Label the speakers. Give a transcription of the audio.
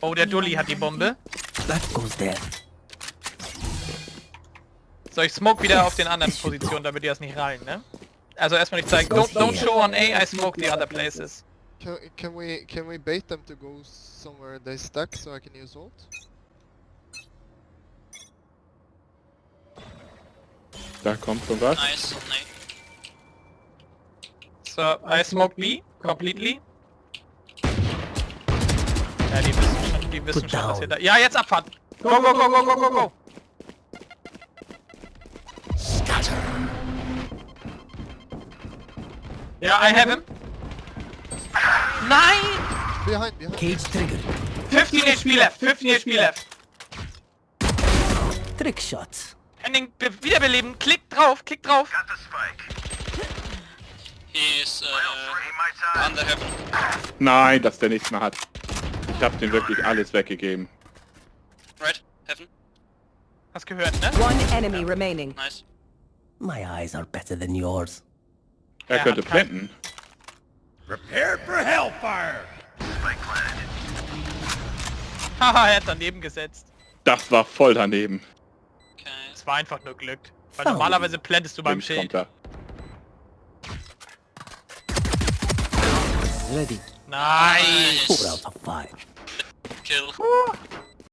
Speaker 1: Oh, der Dulli hat die Bombe. So, ich smoke wieder auf den anderen Positionen, damit die das nicht rein, ne? Also erstmal nicht zeigen. Don't, don't show on A, I smoke the other places.
Speaker 2: Can, can we can we bait them to go somewhere they stuck so I can use ult?
Speaker 3: Da kommt schon was.
Speaker 4: Nice, nee.
Speaker 1: So, I smoke B completely. Ja, die wissen schon, die wissen
Speaker 5: Put
Speaker 1: schon, was
Speaker 5: down.
Speaker 1: ihr da... Ja, jetzt abfahren! Go, go, go, go, go, go, go! Ja, I have him. Nein!
Speaker 2: Behind, behind.
Speaker 5: Cage triggered.
Speaker 1: 15 HP left, 15 HP left.
Speaker 5: Trick shots.
Speaker 1: Ending, be wiederbeleben, klick drauf, klick drauf.
Speaker 4: He is uh, under heaven.
Speaker 3: Nein, dass der nichts mehr hat. Ich hab dem wirklich alles weggegeben.
Speaker 4: Right? Heaven?
Speaker 1: Hast gehört, ne?
Speaker 6: One enemy remaining.
Speaker 4: Nice.
Speaker 5: My eyes are better than yours.
Speaker 3: Er
Speaker 1: Ja,
Speaker 3: könnte
Speaker 1: hat kein-
Speaker 3: planten.
Speaker 1: Haha, er hat daneben gesetzt.
Speaker 3: Das war voll daneben.
Speaker 1: Es
Speaker 4: Okay.
Speaker 1: war einfach nur Glück. Weil normalerweise plantest du beim Schild.
Speaker 5: Ready.
Speaker 1: Nice!
Speaker 5: Four out of five.
Speaker 4: Kill.